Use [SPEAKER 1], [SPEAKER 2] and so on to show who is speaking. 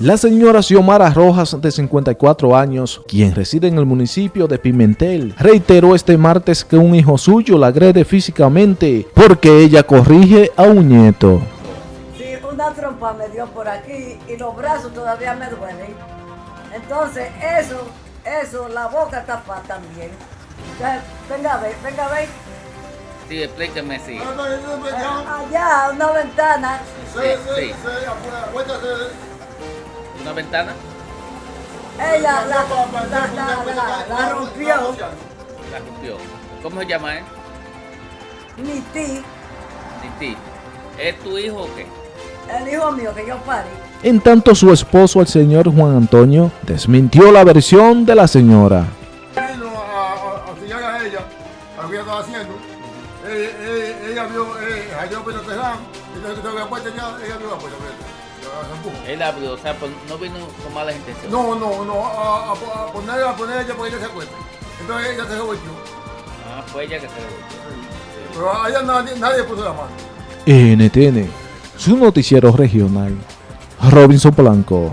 [SPEAKER 1] La señora Xiomara Rojas, de 54 años, quien reside en el municipio de Pimentel, reiteró este martes que un hijo suyo la agrede físicamente porque ella corrige a un nieto.
[SPEAKER 2] Sí, una trompa me dio por aquí y los brazos todavía me duelen. Entonces, eso, eso, la boca tapada también. Entonces, venga a ver, venga a ver.
[SPEAKER 3] Sí, explíqueme, sí.
[SPEAKER 2] Allá, una ventana.
[SPEAKER 3] Sí, sí. ¿Una ventana?
[SPEAKER 2] Ella la, la, la, la, la rompió.
[SPEAKER 3] La rompió. ¿Cómo se llama, eh?
[SPEAKER 2] Mi tío,
[SPEAKER 3] Titi. ¿Es tu hijo o qué?
[SPEAKER 2] el hijo mío que yo parí.
[SPEAKER 1] En tanto su esposo, el señor Juan Antonio, desmintió la versión de la señora.
[SPEAKER 4] vino a, a, a ella, a lo que ella estaba haciendo. Eh, eh, ella vio, eh, Teján, entonces que la puerta ya, ella vio la puerta,
[SPEAKER 3] Él abrió, o sea, pues, no vino con malas intenciones.
[SPEAKER 4] No, no, no, a, a, a poner, a poner ella para que ella se acueste. Entonces ella se revolvió.
[SPEAKER 3] Ah, fue ella que se revolvió.
[SPEAKER 4] Pero a ella nadie, nadie puso la mano.
[SPEAKER 1] NTN, su noticiero regional. Robinson Blanco.